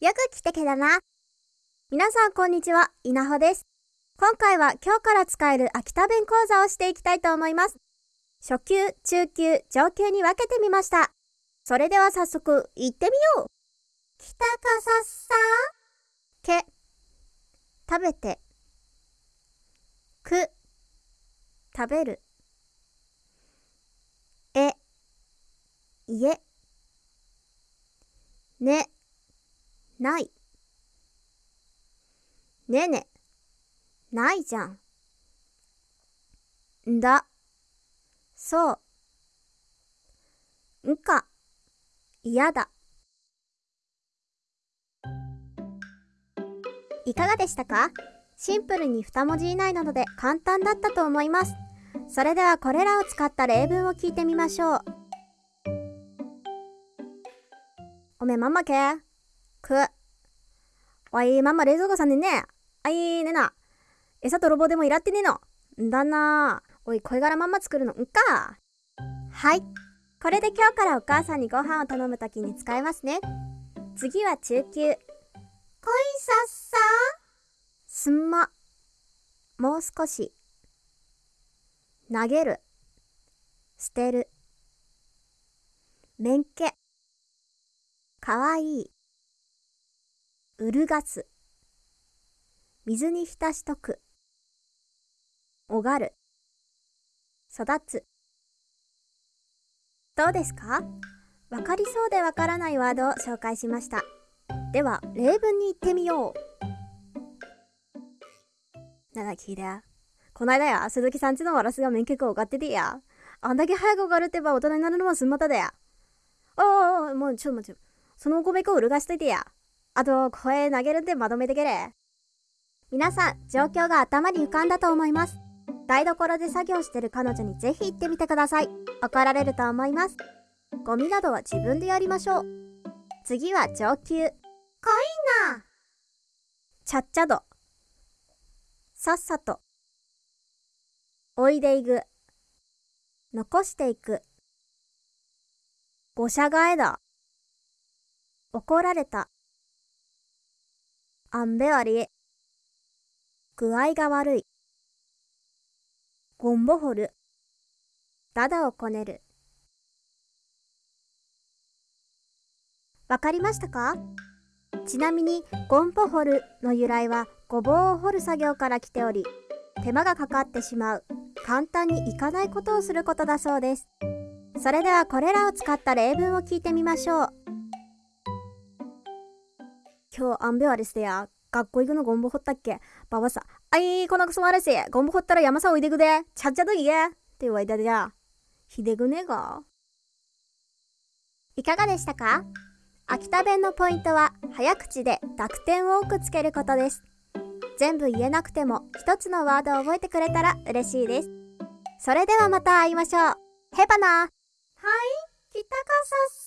よく来てけだな。皆さんこんにちは、稲穂です。今回は今日から使える秋田弁講座をしていきたいと思います。初級、中級、上級に分けてみました。それでは早速、行ってみよう。北かさっさけ、食べて、く、食べる、え、家、ね、ない。ねね、ないじゃん。んだ、そう。んか、嫌だ。いかがでしたか？シンプルに2文字以内なので簡単だったと思います。それではこれらを使った例文を聞いてみましょう。おめままけく。おい、ママ冷蔵庫さんでね。あいねな。餌泥棒でもいらってねえの。んだな。おい、声柄まんま作るのんか。はい。これで今日からお母さんにご飯を頼むときに使えますね。次は中級。恋さっさすんま。もう少し。投げる。捨てる。めんけ。かわいい。うるがす。水に浸しとく。おがる。育つ。どうですか？わかりそうでわからないワードを紹介しました。では、例文に行ってみよう。なだ聞いて。こないだや、鈴木さんちのワラスが免許をがっててや。あんだけ早くおがるってば大人になるのもすんまただや。おおもうちょっと待って。そのお米粉をうるがしといてや。あと、声投げるんでまとめてけれ。皆さん、状況が頭に浮かんだと思います。台所で作業してる彼女にぜひ行ってみてください。怒られると思います。ゴミなどは自分でやりましょう。次は上級。濃いな。ちゃっちゃど。さっさと。おいでいく。残していく。ごしゃがえだ。怒られた。あんべわり。具合が悪い。ゴンボホル。ダダをこねる。わかりましたか？ちなみに、ゴンポホルの由来はごぼうを掘る作業から来ており、手間がかかってしまう、簡単にいかないことをすることだそうです。それではこれらを使った例文を聞いてみましょう。今日、あんべはですや。学校行くのゴンボ掘ったっけばばさ、あい、このクソまれせ、ゴンボ掘ったら山さおいでくで、ちゃっちゃと言え。って言われたでや。ひでぐねが。いかがでしたか秋田弁のポイントは、早口で濁点を多くつけることです。全部言えなくても、一つのワードを覚えてくれたら嬉しいです。それではまた会いましょう。へばな。はい、北かさっ